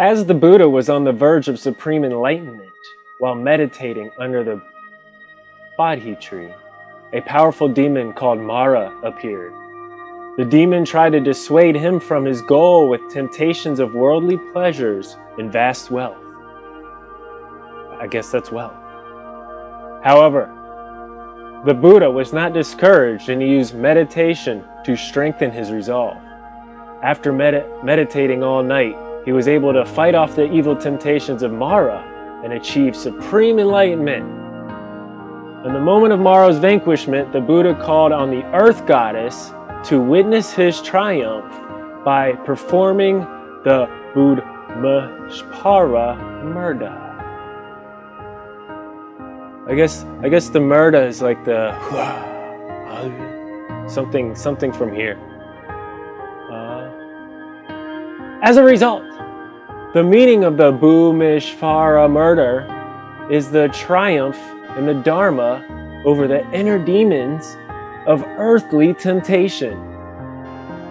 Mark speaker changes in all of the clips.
Speaker 1: As the Buddha was on the verge of supreme enlightenment while meditating under the Bodhi tree, a powerful demon called Mara appeared. The demon tried to dissuade him from his goal with temptations of worldly pleasures and vast wealth. I guess that's wealth. However, the Buddha was not discouraged and he used meditation to strengthen his resolve. After med meditating all night, he was able to fight off the evil temptations of Mara and achieve supreme enlightenment. In the moment of Mara's vanquishment, the Buddha called on the earth goddess to witness his triumph by performing the Bhumisparsha mudra. I guess I guess the mudra is like the something something from here. As a result, the meaning of the Bhumisparsha mudra is the triumph in the Dharma over the inner demons of earthly temptation.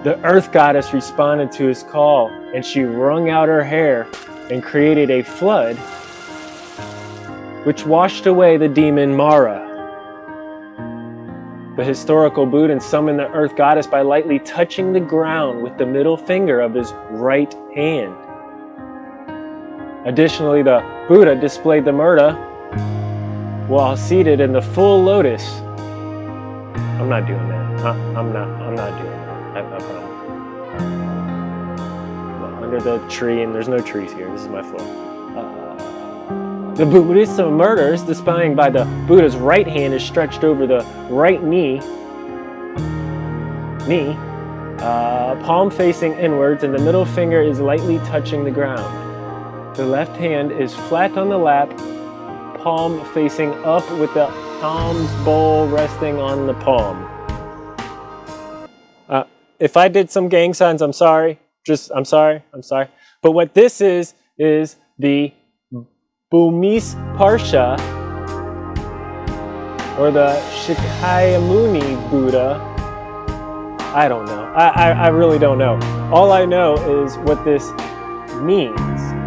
Speaker 1: The earth goddess responded to his call and she wrung out her hair and created a flood which washed away the demon Mara. The historical Buddha summoned the earth goddess by lightly touching the ground with the middle finger of his right hand. Additionally, the Buddha displayed the mudra while seated in the full lotus. I'm not doing that. I, am not. I'm not doing that. I, I promise. Under the tree, and there's no trees here. This is my floor. Uh, the Buddhist mudras, displaying by the Buddha's right hand, is stretched over the right knee. Knee. Uh, palm facing inwards, and the middle finger is lightly touching the ground. The left hand is flat on the lap, palm facing up with the alms bowl resting on the palm. Uh, if I did some gang signs, I'm sorry. Just, I'm sorry, I'm sorry. But what this is, is the Bumis Parsha, or the Shakyamuni Buddha. I don't know. I, I, I really don't know. All I know is what this means.